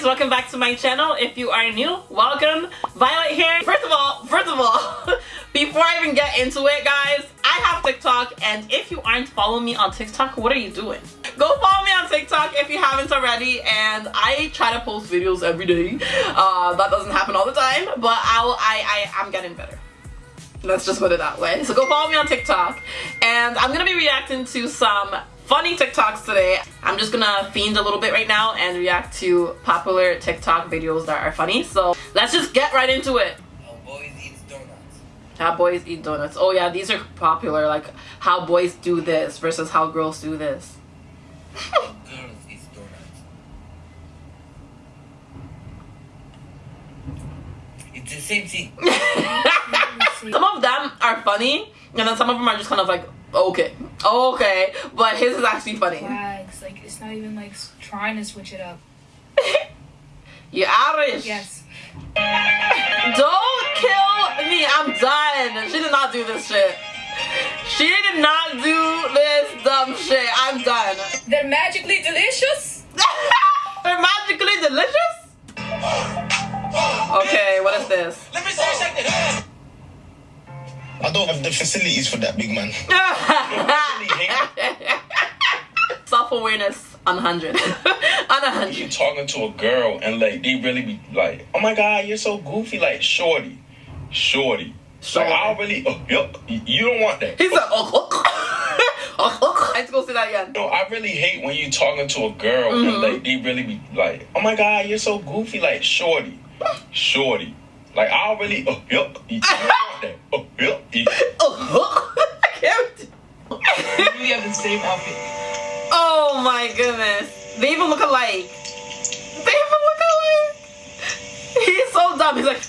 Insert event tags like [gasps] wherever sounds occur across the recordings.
guys welcome back to my channel. If you are new welcome. Violet here. First of all first of all [laughs] before i even get into it guys i have tiktok and if you aren't following me on tiktok what are you doing? Go follow me on tiktok if you haven't already and i try to post videos every day. Uh, that doesn't happen all the time but i'll i, I i'm getting better. Let's just put it that way. So go follow me on tiktok and i'm gonna be reacting to some funny TikToks today. I'm just gonna fiend a little bit right now and react to popular TikTok videos that are funny. So let's just get right into it. How boys eat donuts. How boys eat donuts. Oh yeah, these are popular. Like how boys do this versus how girls do this. [laughs] Girls eat donuts. It's the same thing. [laughs] some of them are funny and then some of them are just kind of like okay okay but his is actually funny flags. Like it's not even like trying to switch it up. [laughs] you Irish Yes. don't kill me i'm done she did not do this shit she did not do this dumb shit i'm done They're magically delicious. Don't have the facilities for that, big man. [laughs] self-awareness on 100 [laughs] on a you 100 talking to a girl and like they really be like, oh my god, you're so goofy, like shorty, shorty. Shorty. Like I really, oh, yo, you don't want that. He's like, oh, oh, oh, [laughs] oh. let's go see that again No, I really hate when you talking to a girl Mm-hmm. and like they really be like, oh my god, you're so goofy, like shorty, shorty. Like I really, oh, yo, you don't that. Oh, yo, you- oh, I can't We [laughs] have the same outfit. Oh my goodness. They even look alike. They even look alike. He's so dumb. He's like.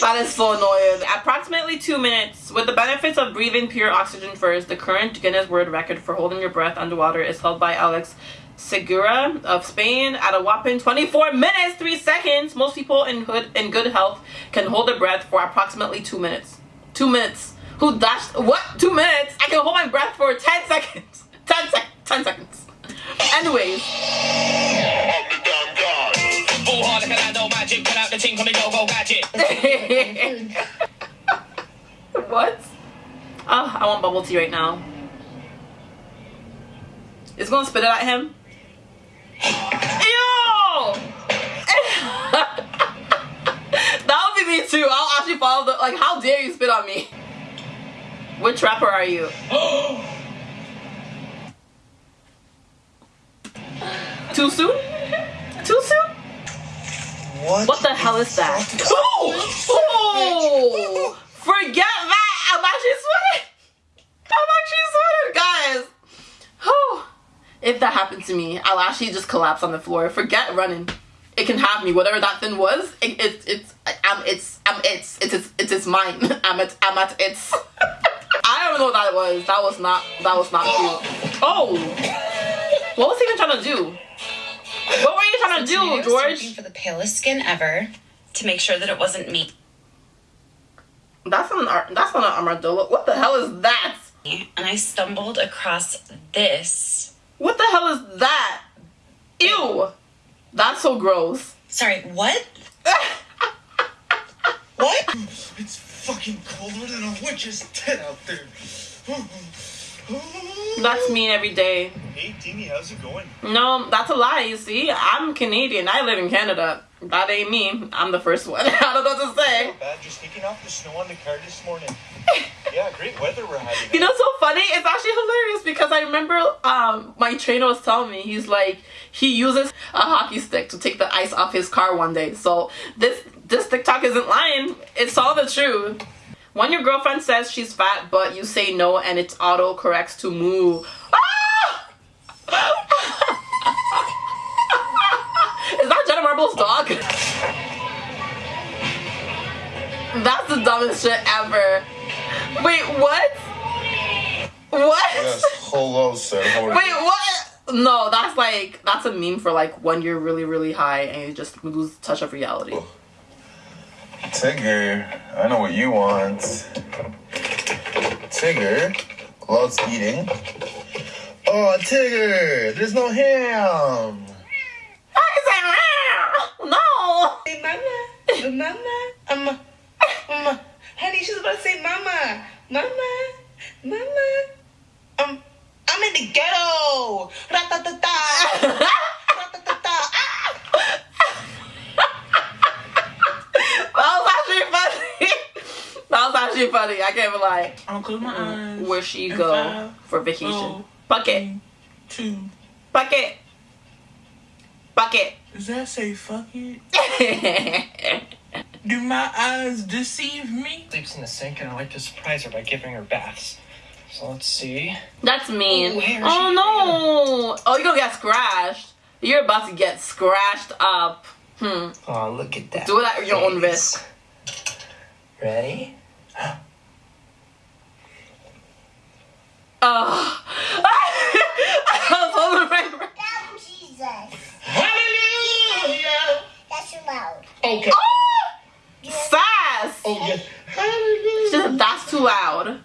That is so annoying. Approximately two minutes. With the benefits of breathing pure oxygen first, the current Guinness World Record for holding your breath underwater is held by Alex Segura of Spain at a whopping 24 minutes 3 seconds. Most people in good in good health can hold their breath for approximately 2 minutes. 2 minutes. Who dashed what? 2 minutes? I can hold my breath for 10 seconds. [laughs] 10 sec 10 seconds. Anyways, [laughs] what? Oh, I want bubble tea right now. It's gonna spit it at him. Ew! that would be me too. I'll actually follow the like. How dare you spit on me? Which rapper are you? [gasps] Too soon? Too soon? What? What the hell is that? Oh! oh! Forget that! I'm actually sweating! I'm actually sweating, guys! If that happened to me, I'll actually just collapse on the floor. Forget running. It can have me. Whatever that thing was, it, it, it's, I'm, it's, I'm, it's, it's, it's, it's, it's mine. [laughs] I'm at, I'm at its. [laughs] I don't know what that was. That was not, that was not cute. Oh! What was he even trying to do? What were you trying to do, Today I was George? for the palest skin ever to make sure that it wasn't me. That's an that's not an armadillo. What the hell is that? And I stumbled across this. What the hell is that? Ew. That's so gross. Sorry, what? [laughs] What? It's fucking colder than a witch's tit out there. [sighs] That's me every day. Hey, Timmy, how's it going? No, that's a lie. You see, I'm Canadian. I live in Canada. That ain't me. I'm the first one. I don't know what to say. Not bad, just taking off the snow on the car this morning. [laughs] yeah, great weather we're having. You know, so funny. It's actually hilarious because I remember um my trainer was telling me he's like he uses a hockey stick to take the ice off his car one day. So this this TikTok isn't lying. It's all the truth. When your girlfriend says she's fat, but you say no, and it auto corrects to moo. Ah! [laughs] Is that Jenna Marbles' dog? That's the dumbest shit ever. Wait, what? What? Yes, hello, sir. Wait, what? No, that's like that's a meme for like when you're really really high and you just lose touch of reality. Oh. Tigger, I know what you want. Tigger loves eating Oh, Tigger, there's no ham. I can say. No. Say mama, mama, mama, mama. Honey, she's about to say mama, mama, mama. Um, I'm in the ghetto. Ra-ta-ta-ta. Ra-ta-ta-ta. That was actually funny. That was actually funny. I can't even lie. I'll close my eyes. Where she And go five, for vacation? four, Bucket. Two. Bucket. Bucket. Does that say fuck it? [laughs] Do my eyes deceive me? sleeps in the sink, and I like to surprise her by giving her baths. So let's see. That's mean. Ooh, hair, oh she- no! Oh, you're gonna get scratched. You're about to get scratched up. Hmm. Oh, look at that. Do it at your own face. risk. Ready? Oh. [laughs] I was holding my Down, Jesus. Hallelujah! That's loud. Okay. Sass! Oh, yeah. She Hallelujah. said, that's too loud.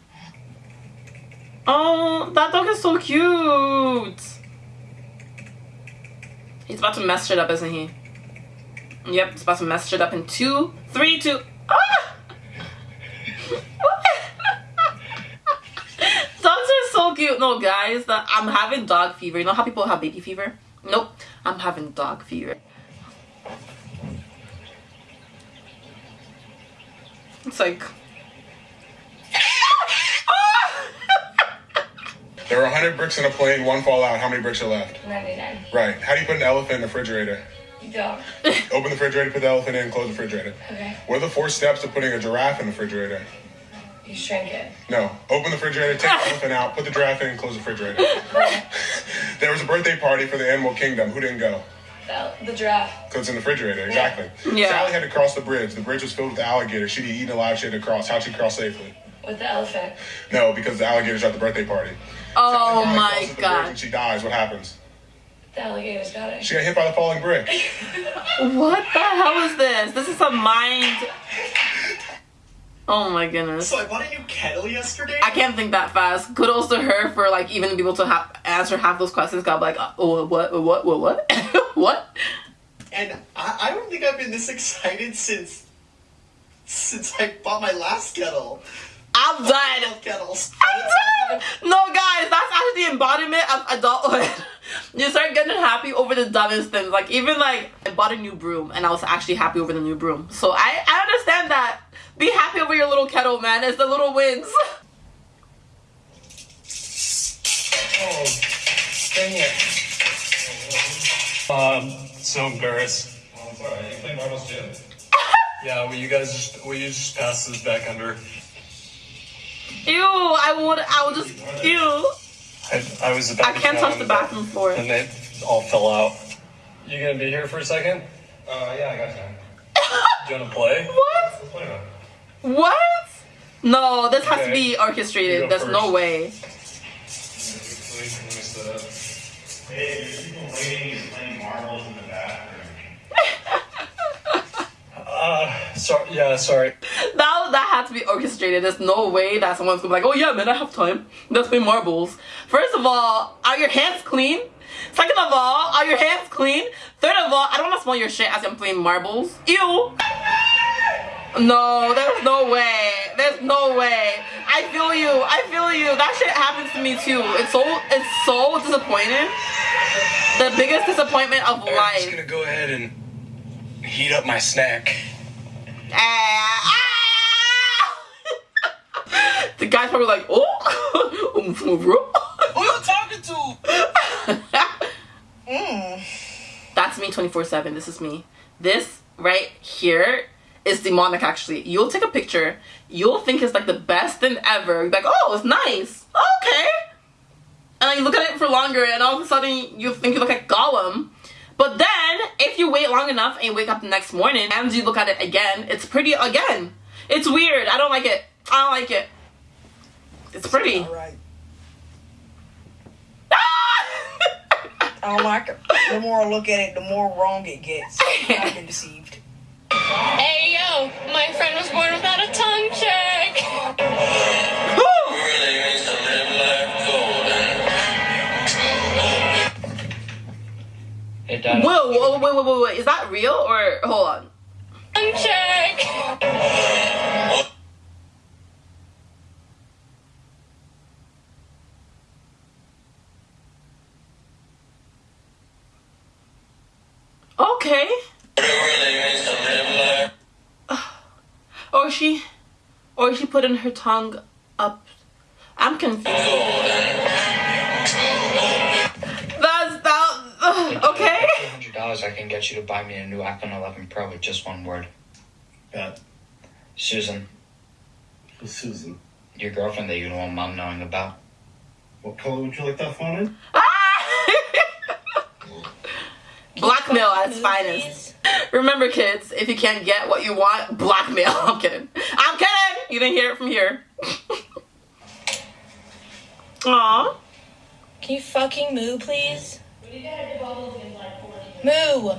Oh, that dog is so cute. He's about to mess shit up, isn't he? Yep, he's about to mess shit up in two, three, two. Ah! Are so cute. No, guys, that I'm having dog fever. You know how people have baby fever? Nope, I'm having dog fever. It's like. [laughs] There are 100 bricks in a plane, one fall out. How many bricks are left? 99. Right. How do you put an elephant in the refrigerator? Dog. Open the refrigerator, put the elephant in, close the refrigerator. Okay. What are the four steps to putting a giraffe in the refrigerator? You shrink it. No. Open the refrigerator, take the elephant out, put the giraffe in, close the refrigerator. [laughs] there was a birthday party for the animal kingdom. Who didn't go? The, the giraffe. Because it's in the refrigerator, exactly. Yeah. Sally had to cross the bridge. The bridge was filled with alligators. She'd be eaten alive, she had to cross. How'd she cross safely? With the elephant. No, because the alligators are at the birthday party. Oh Sally my crosses the bridge god. And she dies. What happens? The alligator's got it. She got hit by the falling brick. [laughs] What the hell is this? This is a mind. Oh my goodness. So I bought a new kettle yesterday. I can't think that fast. Kudos to her for like even being able to ha- answer half those questions. God, like, uh, oh, what, what, what, what, [laughs] what? And I, I don't think I've been this excited since since I bought my last kettle. I'm done. Both kettles. I'm done. No, guys, that's actually the embodiment of adulthood. [laughs] you start getting happy over the dumbest things. Like even like I bought a new broom and I was actually happy over the new broom. So I I understand that. Be happy over your little kettle, man. It's the little wins. Oh, dang it. Um, so embarrassed. Oh, I'm sorry. You play marbles too? [laughs] Yeah, will you guys just will you just pass this back under? Ew, I would I would just ew. I, I was about to. I to can't touch the bathroom floor. and they all fell out. You gonna be here for a second? [laughs] Uh, yeah, I got time. [laughs] Do you wanna play? What? Let's play now. What? No, this has to be orchestrated. There's no way. Let me set up. Hey, there's people waiting and playing marbles in the bathroom. Uh, sorry. Yeah, sorry. That that had to be orchestrated. There's no way that someone's gonna be like, oh yeah, man, I have time. Let's play marbles. First of all, are your hands clean? Second of all, are your hands clean? Third of all, I don't wanna smell your shit as I'm playing marbles. Ew. No, there's no way. There's no way. I feel you. I feel you. That shit happens to me too. It's so it's so disappointing. The biggest disappointment of life. I'm just gonna go ahead and heat up my snack. Ah, ah! [laughs] the guy's probably like, oh, [laughs] Who are you talking to? [laughs] That's me 24 7. This is me. This right here is demonic, actually. You'll take a picture, you'll think it's like the best thing ever. You're like, oh, it's nice. Okay. And then you look at it for longer, and all of a sudden you think you look like Gollum. But then, if you wait long enough and you wake up the next morning and you look at it again, it's pretty again. It's weird. I don't like it. I don't like it. It's pretty. Alright. [laughs] Ah! I don't like it. The more I look at it, the more wrong it gets. I've been deceived. Hey, yo, my friend was born without a tongue check. Whoa, whoa, wait, wait, wait, wait. Is that real or hold on? Tongue check. Oh, Or she, or she putting her tongue up. I'm confused. That's that. Okay. Hundred dollars, I can get you to buy me a new iPhone 11 Pro with just one word. Bet. Susan, Who's Susan? your girlfriend that you don't want mom knowing about. What color would you like that phone in? Ah! [laughs] Blackmail at its finest. Remember, kids, if you can't get what you want, blackmail. [laughs] I'm kidding. I'm kidding. You didn't hear it from here. [laughs] Aw. Can you fucking moo, please? Moo.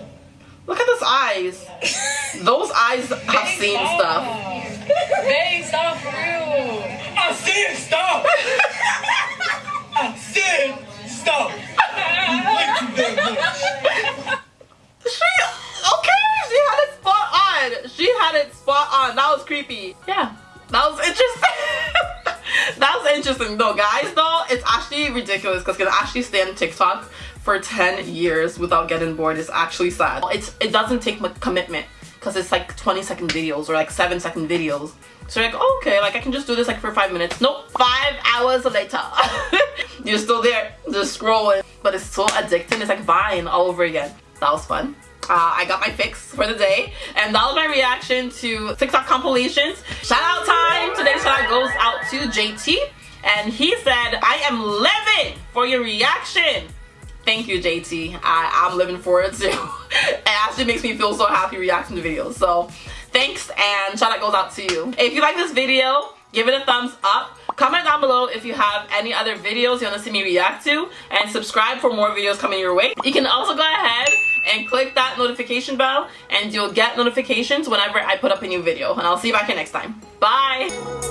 Look at those eyes. [laughs] Those eyes have seen stuff. Ridiculous because can actually stay on TikTok for 10 years without getting bored is actually sad. It's it doesn't take much commitment because it's like 20 second videos or like 7 second videos. So like, oh, okay, like I can just do this like for five minutes. Nope, five hours later. [laughs] you're still there, just scrolling. But it's so addicting. It's like Vine all over again. That was fun. Uh, I got my fix for the day, and that was my reaction to TikTok compilations. Shout out time! Today's shout out goes out to JT, and he said, I am living for your reaction. Thank you, JT. I, I'm living for it too. [laughs] it actually makes me feel so happy reacting to videos. So thanks, and shout out goes out to you. If you like this video, give it a thumbs up. Comment down below if you have any other videos you want to see me react to, and subscribe for more videos coming your way. You can also go ahead and click that notification bell and you'll get notifications whenever I put up a new video. And I'll see you back here next time. Bye!